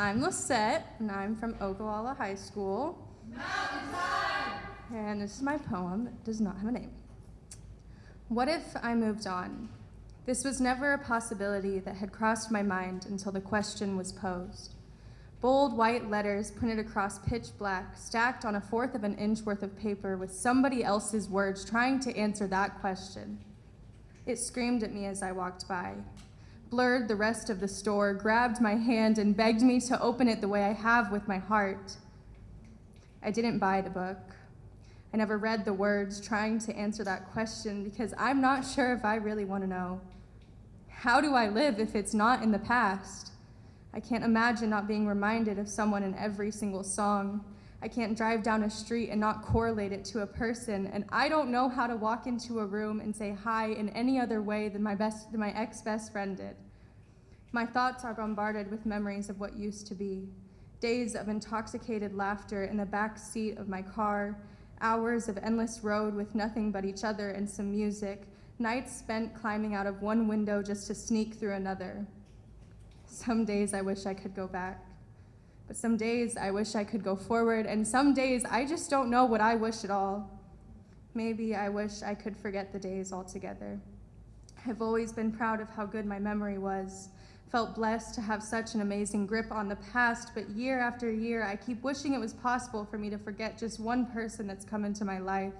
I'm Lisette, and I'm from Ogallala High School. And this is my poem that does not have a name. What if I moved on? This was never a possibility that had crossed my mind until the question was posed. Bold white letters printed across pitch black, stacked on a fourth of an inch worth of paper with somebody else's words trying to answer that question. It screamed at me as I walked by, blurred the rest of the store, grabbed my hand, and begged me to open it the way I have with my heart. I didn't buy the book. I never read the words trying to answer that question because I'm not sure if I really want to know. How do I live if it's not in the past? I can't imagine not being reminded of someone in every single song. I can't drive down a street and not correlate it to a person, and I don't know how to walk into a room and say hi in any other way than my, best, than my ex-best friend did. My thoughts are bombarded with memories of what used to be. Days of intoxicated laughter in the back seat of my car, hours of endless road with nothing but each other and some music, nights spent climbing out of one window just to sneak through another. Some days I wish I could go back. But some days I wish I could go forward, and some days I just don't know what I wish at all. Maybe I wish I could forget the days altogether. I've always been proud of how good my memory was, felt blessed to have such an amazing grip on the past, but year after year, I keep wishing it was possible for me to forget just one person that's come into my life.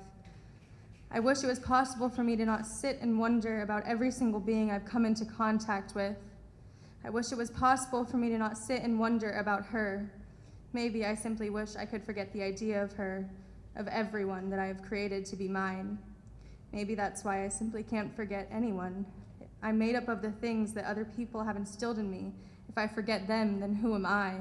I wish it was possible for me to not sit and wonder about every single being I've come into contact with, I wish it was possible for me to not sit and wonder about her. Maybe I simply wish I could forget the idea of her, of everyone that I have created to be mine. Maybe that's why I simply can't forget anyone. I'm made up of the things that other people have instilled in me. If I forget them, then who am I?